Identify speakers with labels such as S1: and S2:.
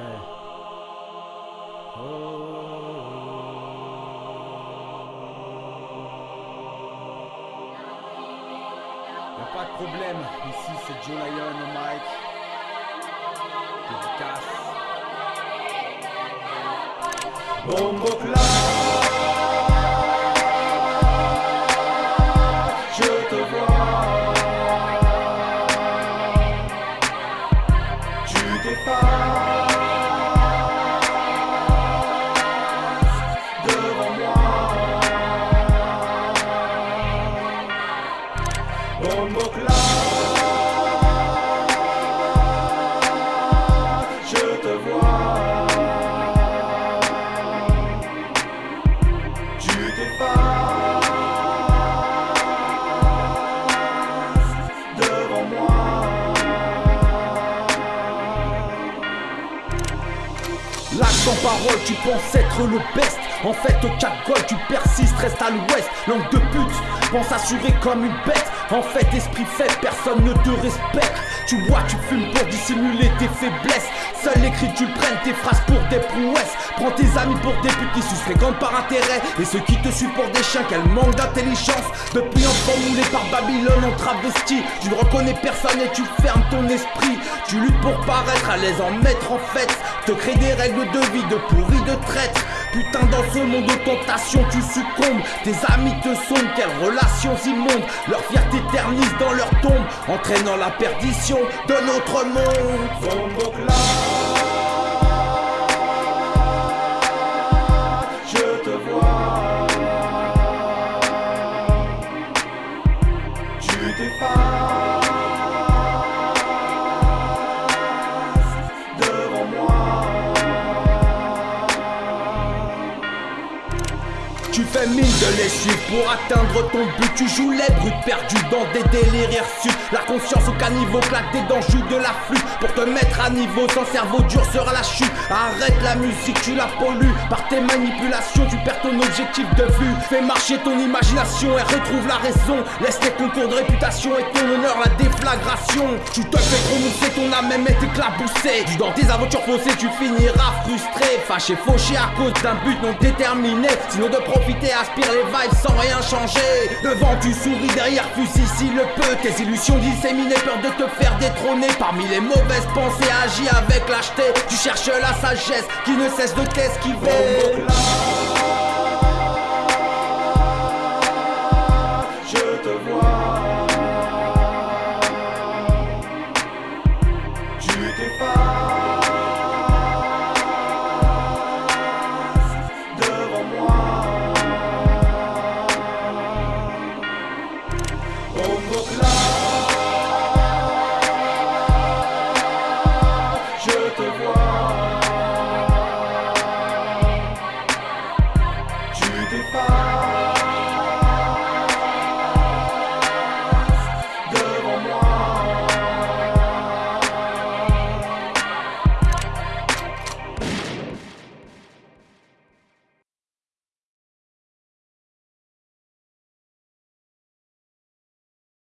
S1: Oh. Y'a pas de problème, ici c'est Joe Lion au mic. Dédicace.
S2: Bombo je te vois. Tu
S3: t'es. Sans parole tu penses être le best. En fait au cap goal tu persistes, reste à l'ouest. Langue de pute, pense assurer comme une bête. En fait esprit faible, personne ne te respecte Tu vois tu fumes pour dissimuler tes faiblesses. Seul l'écrit tu prennes tes phrases pour des prouesses. Prends tes amis pour des putes qui fréquentent par intérêt. Et ceux qui te suivent pour des chiens, quel manque d'intelligence. Depuis enfant moulé par Babylone en travesti. Tu ne reconnais personne et tu fermes ton esprit. Tu luttes pour paraître à l'aise en maître en fait. Te crée des règles de vie de pourri de traître Putain dans ce monde de tentation tu succombes. Tes amis te sondent, quelles relations immondes. Leur fierté éternise dans leur tombe Entraînant la perdition de notre monde.
S2: Je
S3: mine de les pour atteindre ton but Tu joues les brutes perdus dans des délires hirsutes. La conscience au caniveau claque des dents, joue de la flûte Pour te mettre à niveau, sans cerveau dur sera la chute. Arrête la musique, tu la pollues. Par tes manipulations, tu perds ton objectif de vue. Fais marcher ton imagination et retrouve la raison. Laisse tes concours de réputation et ton honneur la déflagration. Tu te fais prononcer, ton âme est éclaboussée. Dans tes aventures faussées, tu finiras frustré. Fâché, fauché à cause d'un but non déterminé. Sinon de profiter, aspire les vibes sans rien changer. Devant tu souris, derrière fusil. Si le peut Tes illusions disséminées, peur de te faire détrôner. Parmi les mauvaises pensées, agis avec lâcheté. Tu cherches la sagesse qui ne cesse de t'esquiver.
S2: Tu t'es pas defy.